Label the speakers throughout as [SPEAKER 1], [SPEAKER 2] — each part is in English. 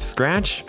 [SPEAKER 1] Scratch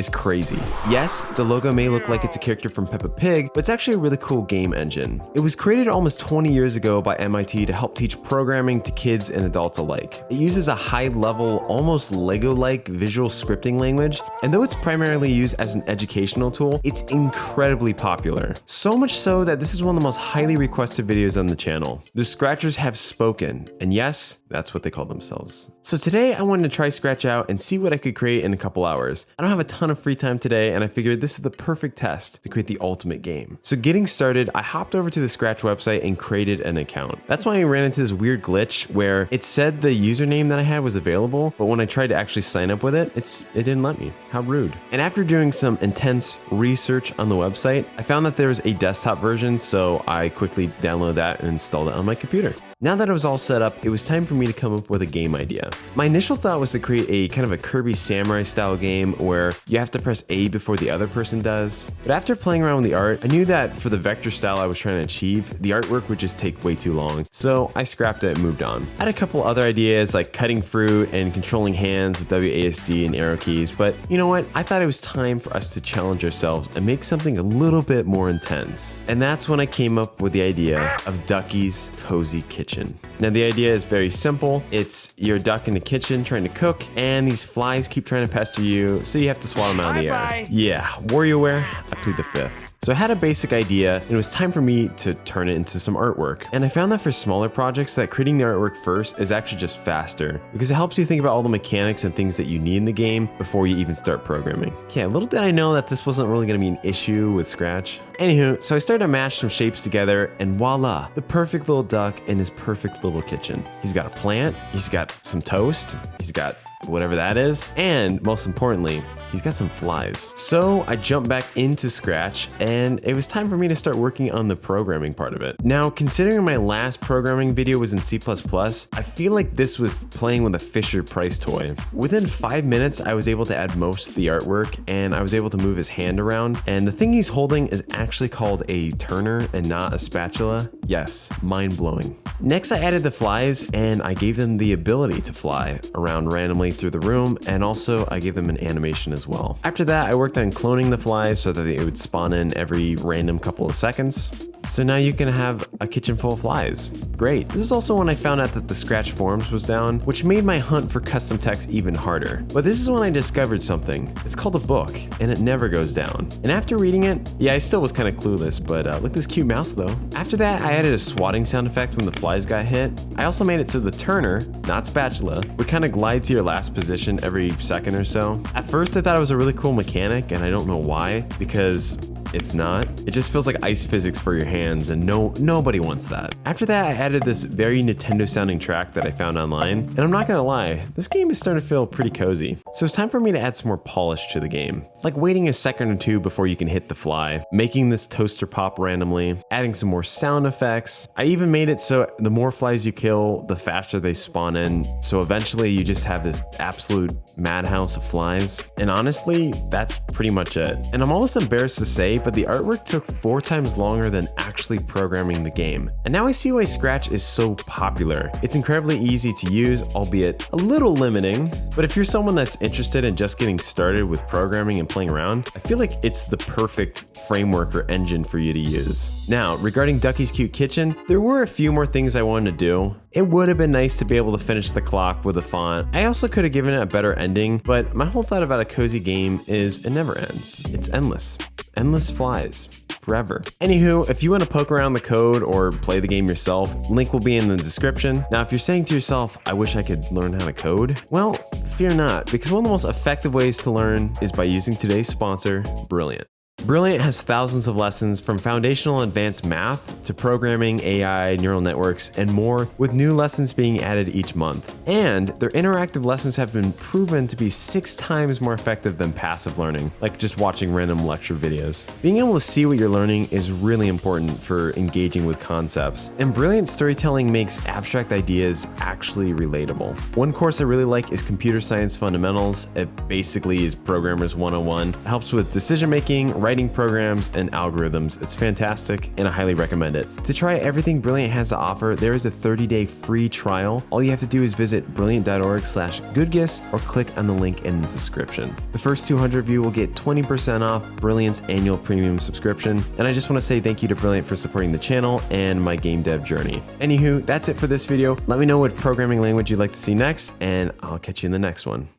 [SPEAKER 1] is crazy. Yes, the logo may look like it's a character from Peppa Pig, but it's actually a really cool game engine. It was created almost 20 years ago by MIT to help teach programming to kids and adults alike. It uses a high-level, almost Lego-like visual scripting language, and though it's primarily used as an educational tool, it's incredibly popular. So much so that this is one of the most highly requested videos on the channel. The Scratchers have spoken, and yes, that's what they call themselves. So today I wanted to try Scratch out and see what I could create in a couple hours. I don't have a ton ton of free time today and I figured this is the perfect test to create the ultimate game. So getting started, I hopped over to the Scratch website and created an account. That's why I ran into this weird glitch where it said the username that I had was available, but when I tried to actually sign up with it, it's it didn't let me. How rude. And after doing some intense research on the website, I found that there was a desktop version, so I quickly downloaded that and installed it on my computer. Now that it was all set up, it was time for me to come up with a game idea. My initial thought was to create a kind of a Kirby Samurai style game where you have to press A before the other person does. But after playing around with the art, I knew that for the vector style I was trying to achieve, the artwork would just take way too long. So I scrapped it and moved on. I had a couple other ideas like cutting fruit and controlling hands with WASD and arrow keys, but you know what? I thought it was time for us to challenge ourselves and make something a little bit more intense. And that's when I came up with the idea of Ducky's Cozy Kitchen. Now the idea is very simple. It's your duck in the kitchen trying to cook and these flies keep trying to pester you, so you have to while I'm out the air. Yeah, WarioWare, I plead the fifth. So I had a basic idea, and it was time for me to turn it into some artwork. And I found that for smaller projects, that creating the artwork first is actually just faster, because it helps you think about all the mechanics and things that you need in the game before you even start programming. Yeah, little did I know that this wasn't really going to be an issue with Scratch. Anywho, so I started to mash some shapes together, and voila, the perfect little duck in his perfect little kitchen. He's got a plant, he's got some toast, he's got whatever that is, and most importantly, he's got some flies. So I jumped back into Scratch and it was time for me to start working on the programming part of it. Now, considering my last programming video was in C++, I feel like this was playing with a Fisher Price toy. Within five minutes, I was able to add most of the artwork and I was able to move his hand around. And the thing he's holding is actually called a turner and not a spatula. Yes, mind blowing. Next, I added the flies and I gave them the ability to fly around randomly through the room. And also I gave them an animation as as well. After that, I worked on cloning the flies so that it would spawn in every random couple of seconds. So now you can have a kitchen full of flies. Great. This is also when I found out that the scratch forums was down, which made my hunt for custom text even harder. But this is when I discovered something. It's called a book, and it never goes down. And after reading it, yeah, I still was kind of clueless, but uh, look this cute mouse though. After that, I added a swatting sound effect when the flies got hit. I also made it so the turner, not spatula, would kind of glide to your last position every second or so. At first, I thought it was a really cool mechanic, and I don't know why, because it's not. It just feels like ice physics for your hands and no nobody wants that. After that, I added this very Nintendo sounding track that I found online, and I'm not gonna lie, this game is starting to feel pretty cozy. So it's time for me to add some more polish to the game, like waiting a second or two before you can hit the fly, making this toaster pop randomly, adding some more sound effects. I even made it so the more flies you kill, the faster they spawn in, so eventually you just have this absolute madhouse of flies. And honestly, that's pretty much it. And I'm almost embarrassed to say great, but the artwork took four times longer than actually programming the game. And now I see why Scratch is so popular. It's incredibly easy to use, albeit a little limiting, but if you're someone that's interested in just getting started with programming and playing around, I feel like it's the perfect framework or engine for you to use. Now, regarding Ducky's Cute Kitchen, there were a few more things I wanted to do. It would have been nice to be able to finish the clock with a font. I also could have given it a better ending, but my whole thought about a cozy game is it never ends. It's endless. Endless Flies forever. Anywho, if you want to poke around the code or play the game yourself, link will be in the description. Now, if you're saying to yourself, I wish I could learn how to code, well, fear not, because one of the most effective ways to learn is by using today's sponsor, Brilliant. Brilliant has thousands of lessons from foundational advanced math to programming, AI, neural networks, and more, with new lessons being added each month. And their interactive lessons have been proven to be six times more effective than passive learning, like just watching random lecture videos. Being able to see what you're learning is really important for engaging with concepts, and brilliant storytelling makes abstract ideas actually relatable. One course I really like is Computer Science Fundamentals. It basically is Programmers 101. It helps with decision making, writing programs and algorithms. It's fantastic and I highly recommend it. To try everything Brilliant has to offer, there is a 30-day free trial. All you have to do is visit brilliant.org slash goodgis or click on the link in the description. The first 200 of you will get 20% off Brilliant's annual premium subscription. And I just want to say thank you to Brilliant for supporting the channel and my game dev journey. Anywho, that's it for this video. Let me know what programming language you'd like to see next, and I'll catch you in the next one.